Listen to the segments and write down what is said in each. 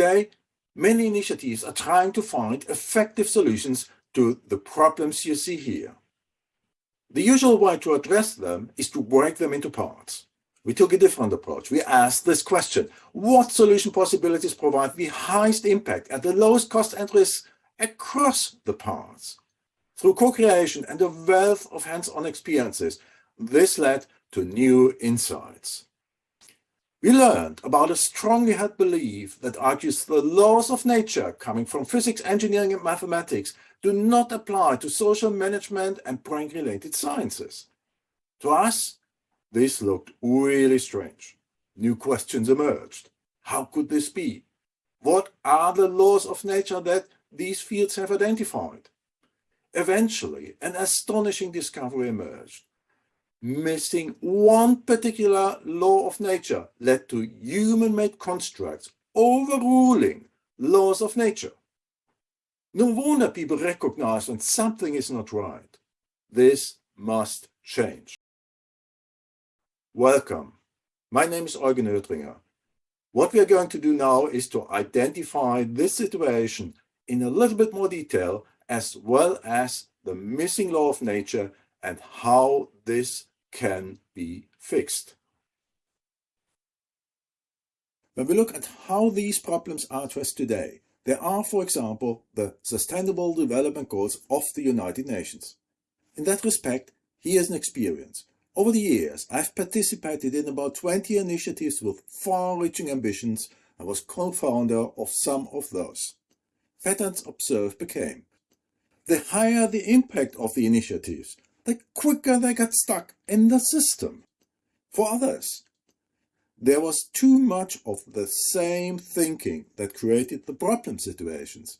Today, many initiatives are trying to find effective solutions to the problems you see here. The usual way to address them is to break them into parts. We took a different approach. We asked this question, what solution possibilities provide the highest impact at the lowest cost and risk across the parts? Through co-creation and a wealth of hands-on experiences, this led to new insights. We learned about a strongly held belief that argues the laws of nature coming from physics, engineering and mathematics do not apply to social management and brain-related sciences. To us, this looked really strange. New questions emerged. How could this be? What are the laws of nature that these fields have identified? Eventually, an astonishing discovery emerged missing one particular law of nature led to human-made constructs overruling laws of nature. No wonder people recognize when something is not right. This must change. Welcome. My name is Eugen Oetringer. What we are going to do now is to identify this situation in a little bit more detail as well as the missing law of nature and how this can be fixed. When we look at how these problems are addressed today, there are, for example, the Sustainable Development Goals of the United Nations. In that respect, here's an experience. Over the years, I've participated in about 20 initiatives with far-reaching ambitions and was co-founder of some of those. Patterns observed became the higher the impact of the initiatives, the quicker they got stuck in the system. For others, there was too much of the same thinking that created the problem situations.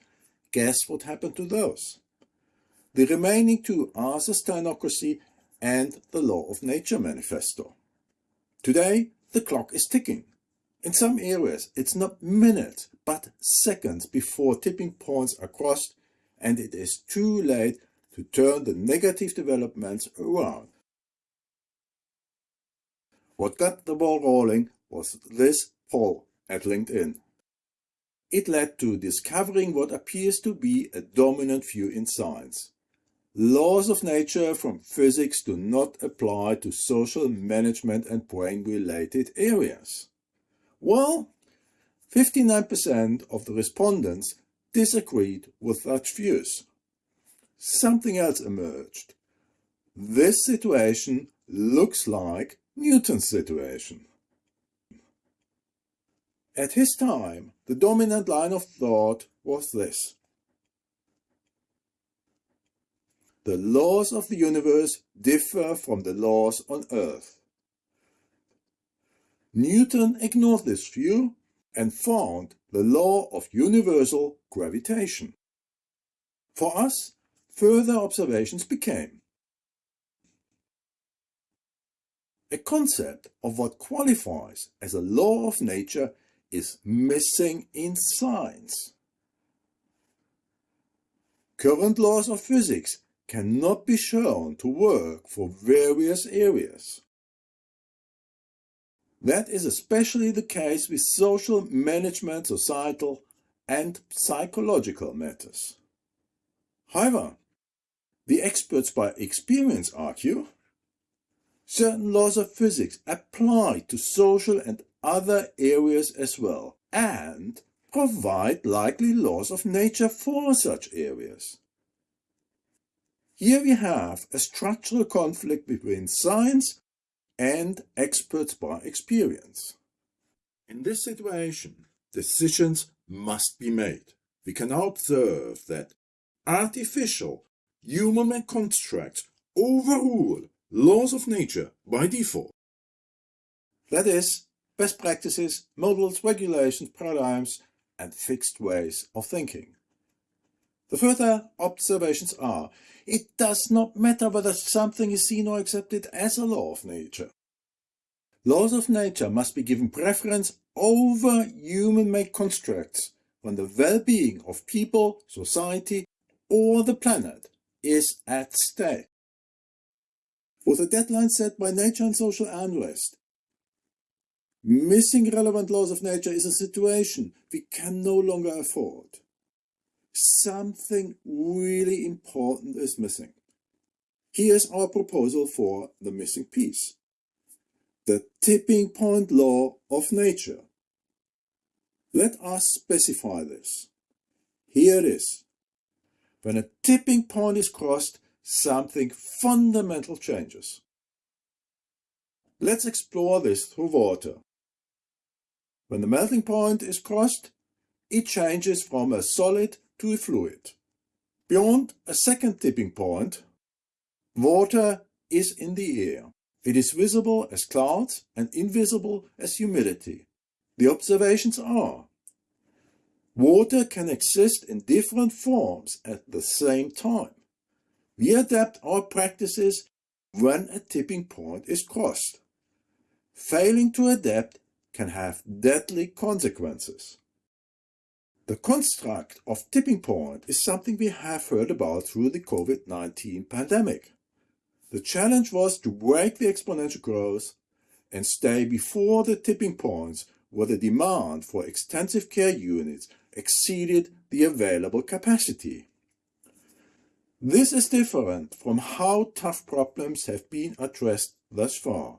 Guess what happened to those? The remaining two are Sustainocracy and the Law of Nature Manifesto. Today, the clock is ticking. In some areas, it's not minutes, but seconds before tipping points are crossed and it is too late to turn the negative developments around. What got the ball rolling was this poll at LinkedIn. It led to discovering what appears to be a dominant view in science. Laws of nature from physics do not apply to social management and brain-related areas. Well, 59% of the respondents disagreed with such views something else emerged. This situation looks like Newton's situation. At his time, the dominant line of thought was this. The laws of the universe differ from the laws on Earth. Newton ignored this view and found the law of universal gravitation. For us, further observations became a concept of what qualifies as a law of nature is missing in science. Current laws of physics cannot be shown to work for various areas. That is especially the case with social management, societal and psychological matters. However, the experts by experience argue certain laws of physics apply to social and other areas as well and provide likely laws of nature for such areas. Here we have a structural conflict between science and experts by experience. In this situation, decisions must be made. We can now observe that artificial human-made constructs overrule laws of nature by default. That is, best practices, models, regulations, paradigms, and fixed ways of thinking. The further observations are, it does not matter whether something is seen or accepted as a law of nature. Laws of nature must be given preference over human-made constructs when the well-being of people, society, or the planet is at stake. With a deadline set by nature and social unrest, Missing relevant laws of nature is a situation we can no longer afford. Something really important is missing. Here's our proposal for the missing piece. The tipping point law of nature. Let us specify this. Here it is. When a tipping point is crossed, something fundamental changes. Let's explore this through water. When the melting point is crossed, it changes from a solid to a fluid. Beyond a second tipping point, water is in the air. It is visible as clouds and invisible as humidity. The observations are Water can exist in different forms at the same time. We adapt our practices when a tipping point is crossed. Failing to adapt can have deadly consequences. The construct of tipping point is something we have heard about through the COVID-19 pandemic. The challenge was to break the exponential growth and stay before the tipping points where the demand for extensive care units exceeded the available capacity. This is different from how tough problems have been addressed thus far.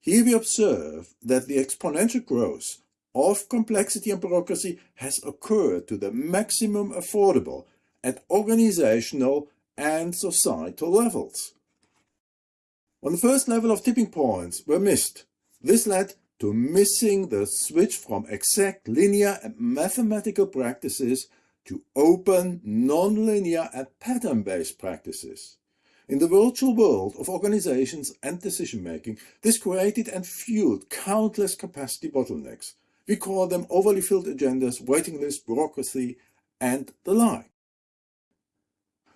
Here we observe that the exponential growth of complexity and bureaucracy has occurred to the maximum affordable at organizational and societal levels. On the first level of tipping points were missed. This led to missing the switch from exact linear and mathematical practices to open, non-linear and pattern-based practices. In the virtual world of organizations and decision-making, this created and fueled countless capacity bottlenecks. We call them overly filled agendas, waiting lists, bureaucracy, and the like.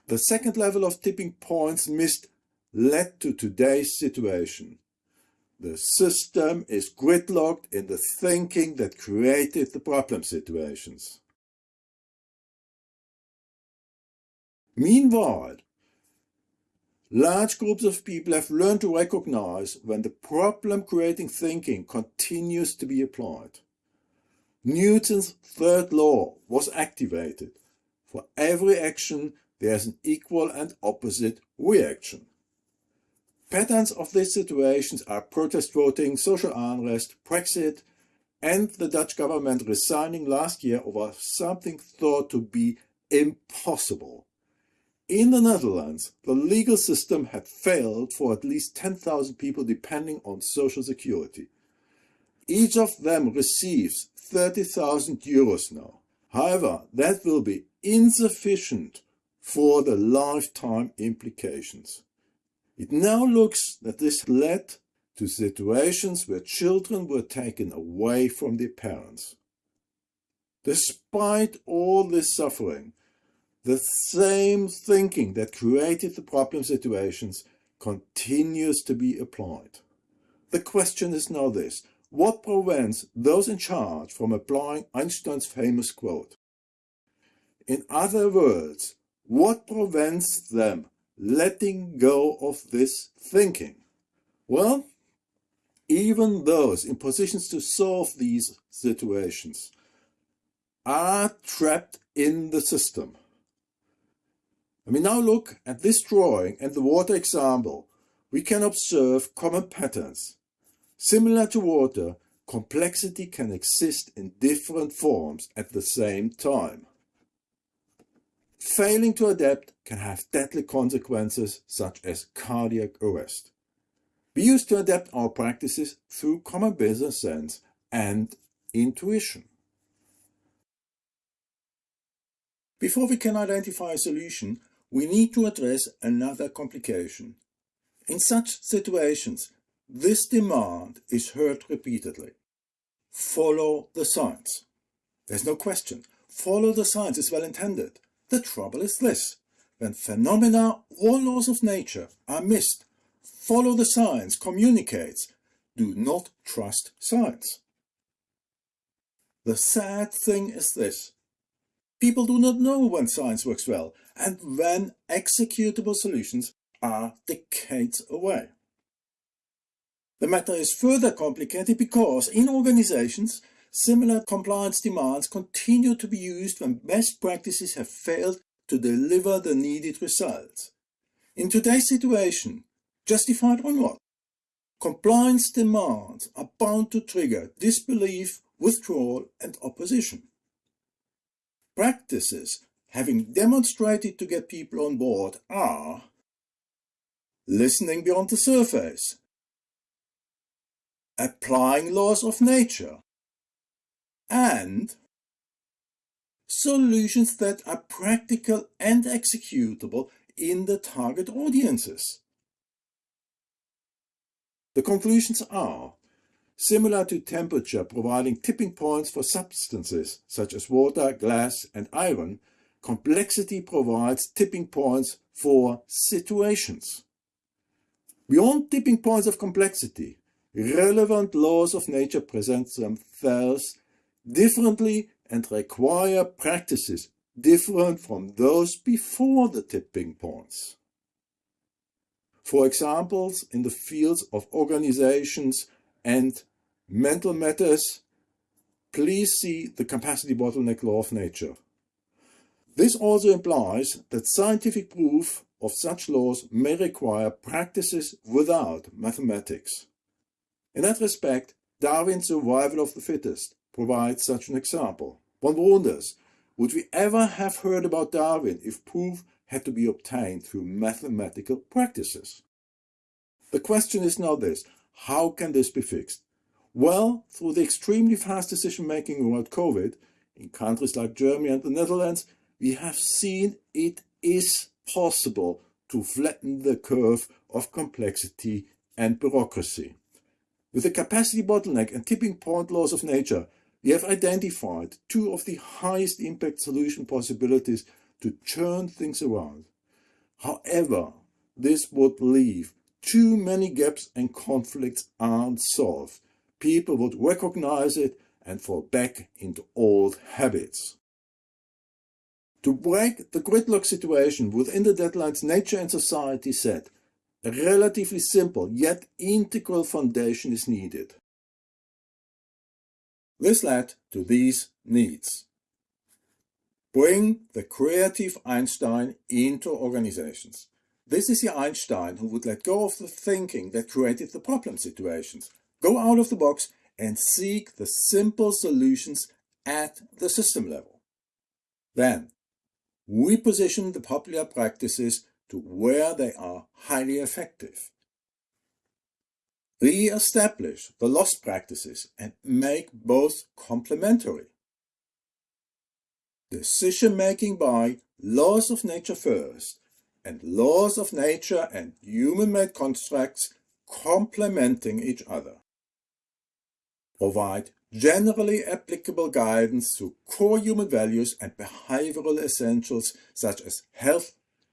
The second level of tipping points missed led to today's situation. The system is gridlocked in the thinking that created the problem situations. Meanwhile, large groups of people have learned to recognize when the problem-creating thinking continues to be applied. Newton's third law was activated. For every action, there is an equal and opposite reaction. Patterns of these situations are protest voting, social unrest, Brexit, and the Dutch government resigning last year over something thought to be impossible. In the Netherlands, the legal system had failed for at least 10,000 people depending on social security. Each of them receives 30,000 euros now. However, that will be insufficient for the lifetime implications. It now looks that this led to situations where children were taken away from their parents. Despite all this suffering, the same thinking that created the problem situations continues to be applied. The question is now this, what prevents those in charge from applying Einstein's famous quote? In other words, what prevents them letting go of this thinking? Well, even those in positions to solve these situations are trapped in the system. When we now look at this drawing and the water example, we can observe common patterns. Similar to water, complexity can exist in different forms at the same time. Failing to adapt can have deadly consequences such as cardiac arrest. We used to adapt our practices through common business sense and intuition. Before we can identify a solution, we need to address another complication. In such situations, this demand is heard repeatedly. Follow the science. There's no question. Follow the science is well intended. The trouble is this. When phenomena or laws of nature are missed, follow the science communicates. Do not trust science. The sad thing is this. People do not know when science works well and when executable solutions are decades away. The matter is further complicated because in organizations, similar compliance demands continue to be used when best practices have failed to deliver the needed results. In today's situation, justified or not, compliance demands are bound to trigger disbelief, withdrawal and opposition. Practices having demonstrated to get people on board are listening beyond the surface, applying laws of nature, and solutions that are practical and executable in the target audiences. The conclusions are similar to temperature providing tipping points for substances such as water, glass and iron, complexity provides tipping points for situations. Beyond tipping points of complexity, relevant laws of nature present themselves differently and require practices different from those before the tipping points. For examples in the fields of organizations and mental matters, please see the capacity bottleneck law of nature. This also implies that scientific proof of such laws may require practices without mathematics. In that respect, Darwin's survival of the fittest provides such an example. One wonders, would we ever have heard about Darwin if proof had to be obtained through mathematical practices? The question is now this, how can this be fixed? Well, through the extremely fast decision-making about COVID, in countries like Germany and the Netherlands, we have seen it is possible to flatten the curve of complexity and bureaucracy. With the capacity bottleneck and tipping point laws of nature, we have identified two of the highest impact solution possibilities to turn things around. However, this would leave too many gaps and conflicts unsolved. People would recognize it and fall back into old habits. To break the gridlock situation within the deadlines nature and society set, a relatively simple yet integral foundation is needed. This led to these needs. Bring the creative Einstein into organizations. This is the Einstein who would let go of the thinking that created the problem situations, go out of the box and seek the simple solutions at the system level. Then, we position the popular practices to where they are highly effective. Re-establish the lost practices and make both complementary. Decision-making by laws of nature first and laws of nature and human-made constructs complementing each other. Provide generally applicable guidance to core human values and behavioral essentials such as health,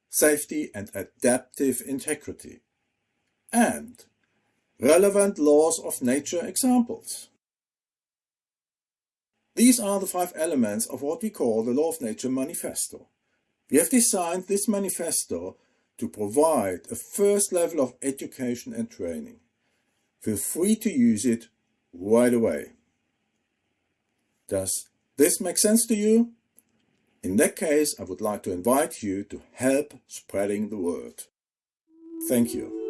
safety and adaptive integrity, and relevant laws of nature examples. These are the five elements of what we call the Law of Nature Manifesto. We have designed this manifesto to provide a first level of education and training. Feel free to use it right away. Does this make sense to you? In that case, I would like to invite you to help spreading the word. Thank you.